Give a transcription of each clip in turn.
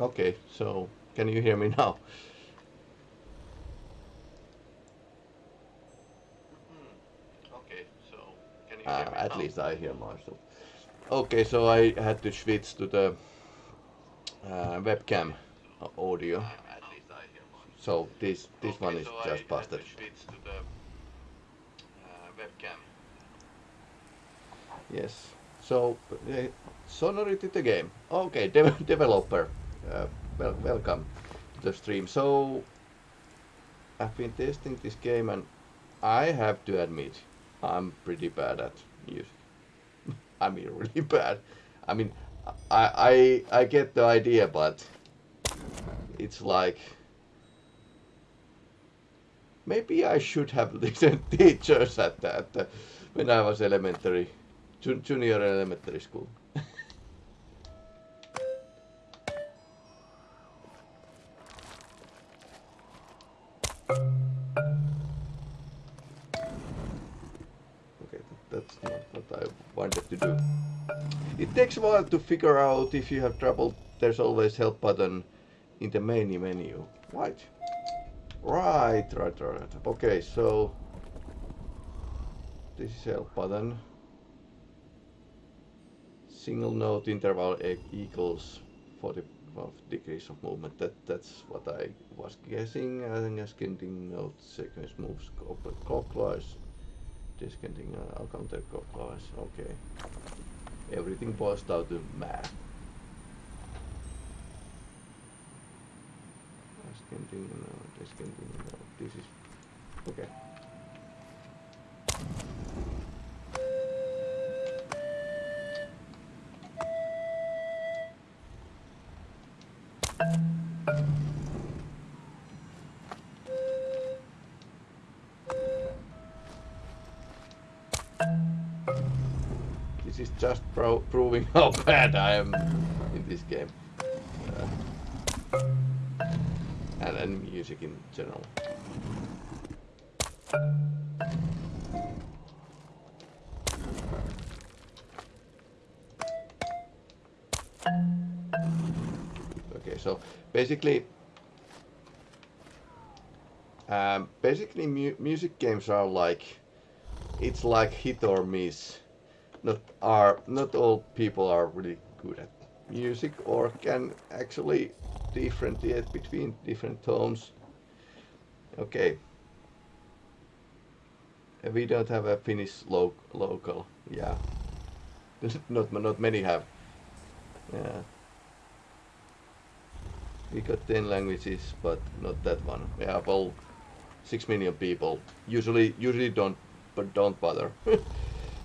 Okay, so can you hear me now? Okay, so can you hear uh, me At now? least I hear myself. Okay, so I had to switch to the uh, webcam audio. So this this okay, one is so just busted. The, uh, webcam. Yes. So uh, Sonority the game. Okay, de developer. Uh, well, welcome to the stream. So I've been testing this game and I have to admit I'm pretty bad at music. I mean really bad. I mean I I I get the idea but it's like maybe I should have listened teachers at that when I was elementary junior elementary school. That's not what I wanted to do. It takes a while to figure out if you have trouble. There's always help button in the main menu. Right. Right, right, right. Okay, so this is help button. Single note interval equals 40 degrees of movement. That that's what I was guessing. I think ascending note sequence moves clockwise discounting uh, counterclockwise. Okay. Everything boils down to math. Discounting, no, discounting, no. This is okay. Just pro proving how bad I am in this game. Uh, and, and music in general. Okay, so basically, um, basically mu music games are like, it's like hit or miss not are not all people are really good at music or can actually differentiate between different tones. Okay. We don't have a Finnish lo local. Yeah. not not many have. Yeah. We got 10 languages, but not that one. We have all 6 million people. Usually, usually don't, but don't bother.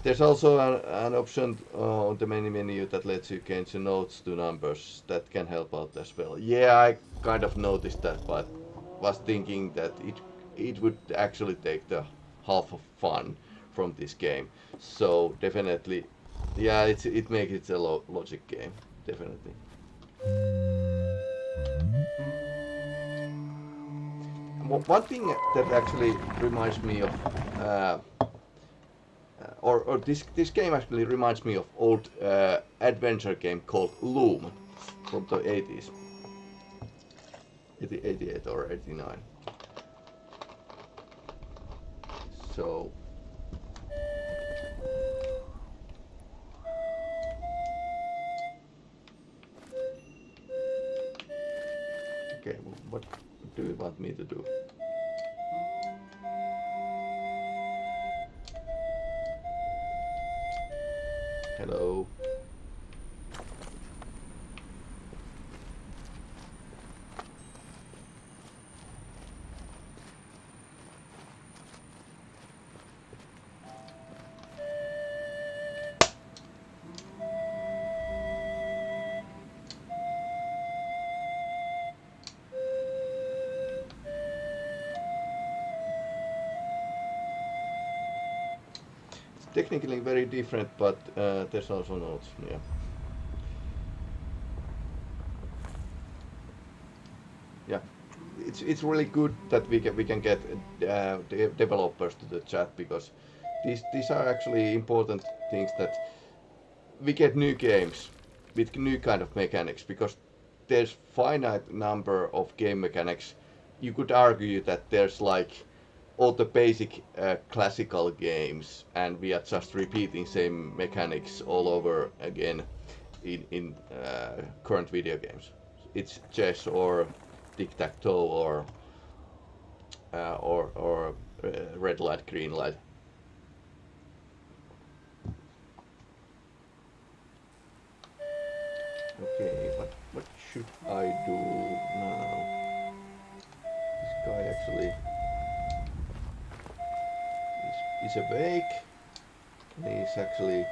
There's also an, an option uh, on the main menu that lets you change the notes to numbers. That can help out as well. Yeah, I kind of noticed that, but was thinking that it it would actually take the half of fun from this game. So definitely, yeah, it's, it makes it a lo logic game, definitely. One thing that actually reminds me of uh, or, or this, this game actually reminds me of old uh, adventure game called Loom from the 80s. 88 or 89. So Okay, what do you want me to do? Hello. Technically very different, but uh, there's also notes. Yeah. Yeah, it's it's really good that we can we can get uh, de developers to the chat because these these are actually important things that we get new games with new kind of mechanics because there's finite number of game mechanics, you could argue that there's like all the basic uh, classical games, and we are just repeating same mechanics all over again in in uh, current video games. It's chess or tic tac toe or uh, or or uh, red light, green light. Okay, what what should I do now? This guy actually is, awake. He's actually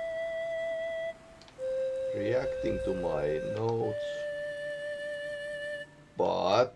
reacting to my notes. But